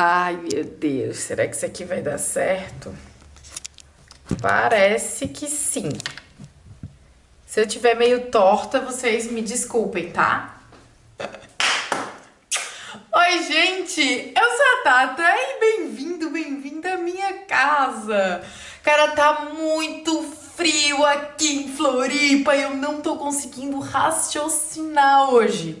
Ai, meu Deus, será que isso aqui vai dar certo? Parece que sim. Se eu tiver meio torta, vocês me desculpem, tá? Oi, gente! Eu sou a Tata e bem-vindo, bem-vinda à minha casa. Cara, tá muito frio aqui em Floripa e eu não tô conseguindo raciocinar hoje.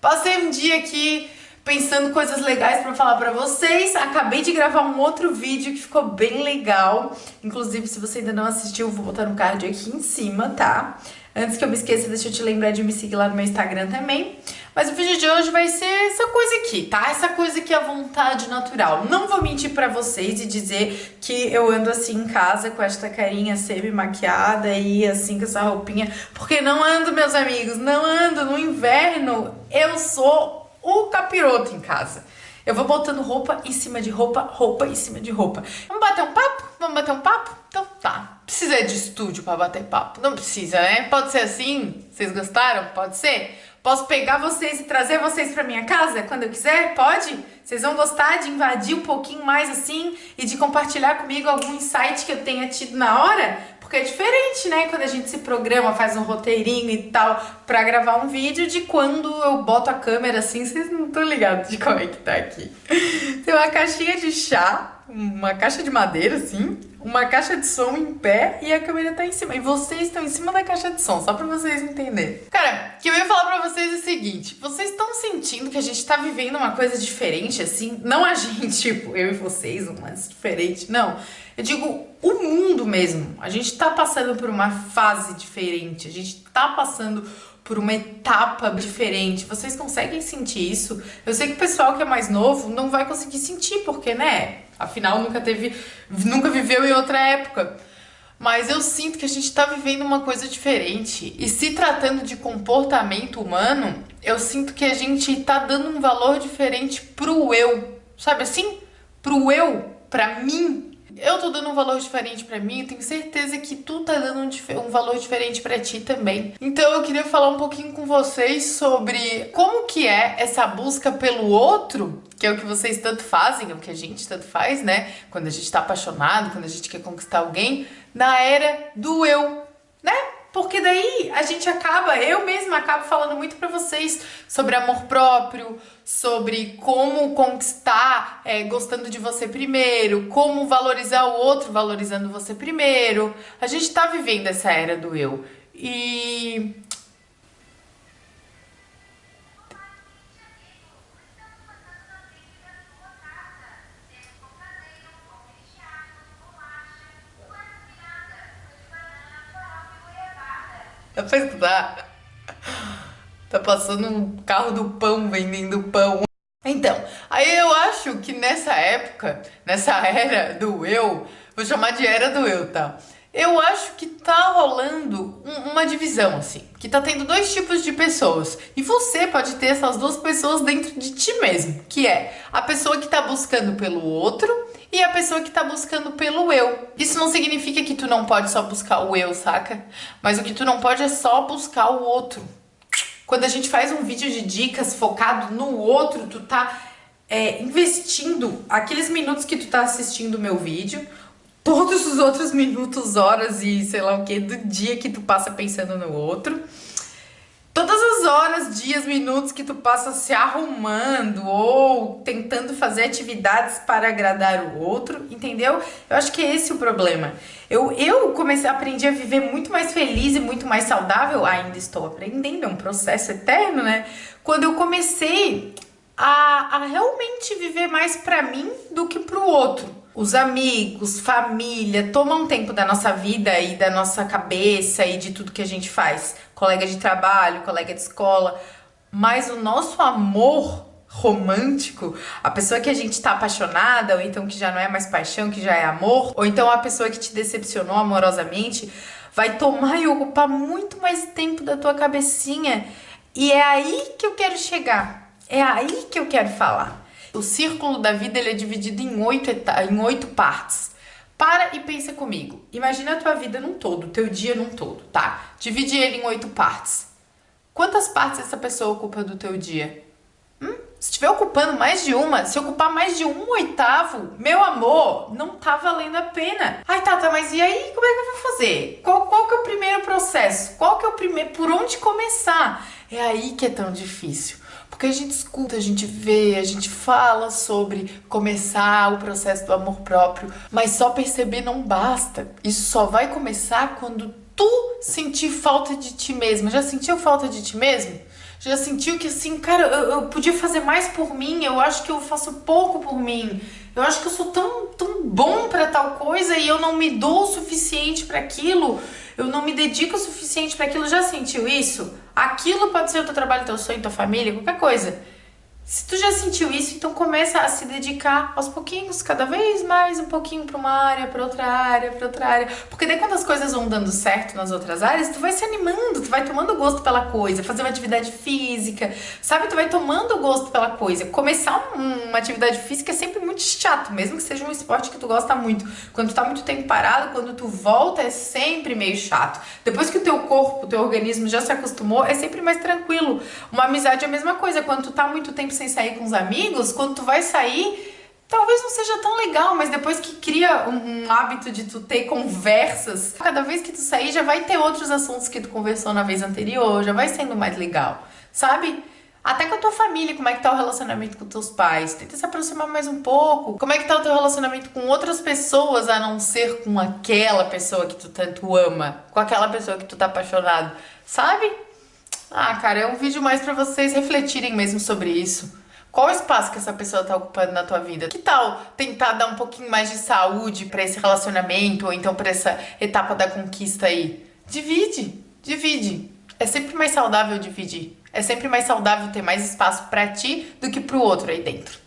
Passei um dia aqui pensando coisas legais para falar para vocês. Acabei de gravar um outro vídeo que ficou bem legal. Inclusive, se você ainda não assistiu, vou botar no card aqui em cima, tá? Antes que eu me esqueça, deixa eu te lembrar de me seguir lá no meu Instagram também. Mas o vídeo de hoje vai ser essa coisa aqui, tá? Essa coisa que é a vontade natural. Não vou mentir pra vocês e dizer que eu ando assim em casa com esta carinha semi-maquiada e assim com essa roupinha. Porque não ando, meus amigos, não ando. No inverno eu sou o capiroto em casa. Eu vou botando roupa em cima de roupa, roupa em cima de roupa. Vamos bater um papo? Vamos bater um papo? Então tá. Precisa de estúdio pra bater papo? Não precisa, né? Pode ser assim? Vocês gostaram? Pode ser? Posso pegar vocês e trazer vocês pra minha casa quando eu quiser? Pode? Vocês vão gostar de invadir um pouquinho mais assim e de compartilhar comigo algum insight que eu tenha tido na hora? Porque é diferente, né? Quando a gente se programa, faz um roteirinho e tal pra gravar um vídeo de quando eu boto a câmera assim, vocês não estão ligados de como é que tá aqui. Tem uma caixinha de chá, uma caixa de madeira assim, uma caixa de som em pé e a câmera tá em cima. E vocês estão em cima da caixa de som, só pra vocês entenderem. Cara, o que eu ia falar pra vocês é o seguinte, vocês estão sentindo que a gente tá vivendo uma coisa diferente assim? Não a gente, tipo, eu e vocês, mas diferente, não. Eu digo o mundo mesmo. A gente tá passando por uma fase diferente, a gente tá passando por uma etapa diferente. Vocês conseguem sentir isso? Eu sei que o pessoal que é mais novo não vai conseguir sentir, porque, né? Afinal, nunca teve, nunca viveu em outra época. Mas eu sinto que a gente tá vivendo uma coisa diferente. E se tratando de comportamento humano, eu sinto que a gente tá dando um valor diferente pro eu. Sabe assim? Pro eu, pra mim, eu tô dando um valor diferente pra mim, tenho certeza que tu tá dando um, um, valor diferente pra ti também. Então eu queria falar um pouquinho com vocês sobre como que é essa busca pelo outro, que é o que vocês tanto fazem, é o que a gente tanto faz, né? Quando a gente tá apaixonado, quando a gente quer conquistar alguém, na era do eu, a gente acaba, eu mesma acabo falando muito para vocês sobre amor próprio, sobre como conquistar é, gostando de você primeiro, como valorizar o outro valorizando você primeiro. A gente tá vivendo essa era do eu. E Dá pra escutar? Tá passando um carro do pão vendendo pão. Então, aí eu acho que nessa época, nessa era do eu, vou chamar de era do eu, tá? Eu acho que tá rolando um, uma divisão, assim, que tá tendo dois tipos de pessoas. E você pode ter essas duas pessoas dentro de ti mesmo, que é a pessoa que tá buscando pelo outro e a pessoa que tá buscando pelo eu. Isso não significa que tu não pode só buscar o eu, saca? Mas o que tu não pode é só buscar o outro. Quando a gente faz um vídeo de dicas focado no outro, tu tá é, investindo aqueles minutos que tu tá assistindo o meu vídeo, todos os outros minutos, horas e sei lá o que do dia que tu passa pensando no outro todas as horas, dias, minutos que tu passa se arrumando ou tentando fazer atividades para agradar o outro, entendeu? Eu acho que é esse o problema. Eu, eu comecei, aprendi a viver muito mais feliz e muito mais saudável, ainda estou aprendendo, é um processo eterno, né? Quando eu comecei a, a realmente viver mais para mim do que para o outro os amigos, família, tomam tempo da nossa vida e da nossa cabeça e de tudo que a gente faz. Colega de trabalho, colega de escola. Mas o nosso amor romântico, a pessoa que a gente tá apaixonada, ou então que já não é mais paixão, que já é amor, ou então a pessoa que te decepcionou amorosamente, vai tomar e ocupar muito mais tempo da tua cabecinha. E é aí que eu quero chegar. É aí que eu quero falar. O círculo da vida ele é dividido em oito, em oito partes. Para e pensa comigo. Imagina a tua vida num todo, teu dia num todo, tá? Divide ele em oito partes. Quantas partes essa pessoa ocupa do teu dia? Hum? se estiver ocupando mais de uma, se ocupar mais de um oitavo, meu amor, não tá valendo a pena. Ai, Tata, mas e aí, como é que eu vou fazer? Qual, qual que é o primeiro processo? Qual que é o primeiro, por onde começar? É aí que é tão difícil. Porque a gente escuta, a gente vê, a gente fala sobre começar o processo do amor próprio, mas só perceber não basta. Isso só vai começar quando tu sentir falta de ti mesmo. Já sentiu falta de ti mesmo? Já sentiu que assim, cara, eu, eu, podia fazer mais por mim, eu acho que eu faço pouco por mim. Eu acho que eu sou tão, tão bom para tal coisa e eu não me dou o suficiente para aquilo. Eu não me dedico o suficiente para aquilo. Já sentiu isso? Aquilo pode ser o teu trabalho, teu sonho, tua família, qualquer coisa. Se tu já sentiu isso, então começa a se dedicar aos pouquinhos, cada vez mais um pouquinho para uma área, para outra área, para outra área. Porque daí quando as coisas vão dando certo nas outras áreas, tu vai se animando, tu vai tomando gosto pela coisa, fazer uma atividade física, sabe? Tu vai tomando gosto pela coisa. Começar uma atividade física é sempre muito chato, mesmo que seja um esporte que tu gosta muito. Quando tu tá muito tempo parado, quando tu volta é sempre meio chato. Depois que o teu corpo, o teu organismo já se acostumou, é sempre mais tranquilo. Uma amizade é a mesma coisa, quando tu tá muito tempo sem sair com os amigos, quando tu vai sair, talvez não seja tão legal, mas depois que cria um, um, hábito de tu ter conversas, cada vez que tu sair já vai ter outros assuntos que tu conversou na vez anterior, já vai sendo mais legal, sabe? Até com a tua família, como é que tá o relacionamento com teus pais? Tenta se aproximar mais um pouco. Como é que tá o teu relacionamento com outras pessoas, a não ser com aquela pessoa que tu tanto ama, com aquela pessoa que tu tá apaixonado, sabe? Ah, cara, é um vídeo mais para vocês refletirem mesmo sobre isso. Qual o espaço que essa pessoa tá ocupando na tua vida? Que tal tentar dar um pouquinho mais de saúde para esse relacionamento ou então para essa etapa da conquista aí? Divide, divide. É sempre mais saudável dividir. É sempre mais saudável ter mais espaço para ti do que pro outro aí dentro.